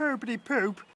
poopity poop.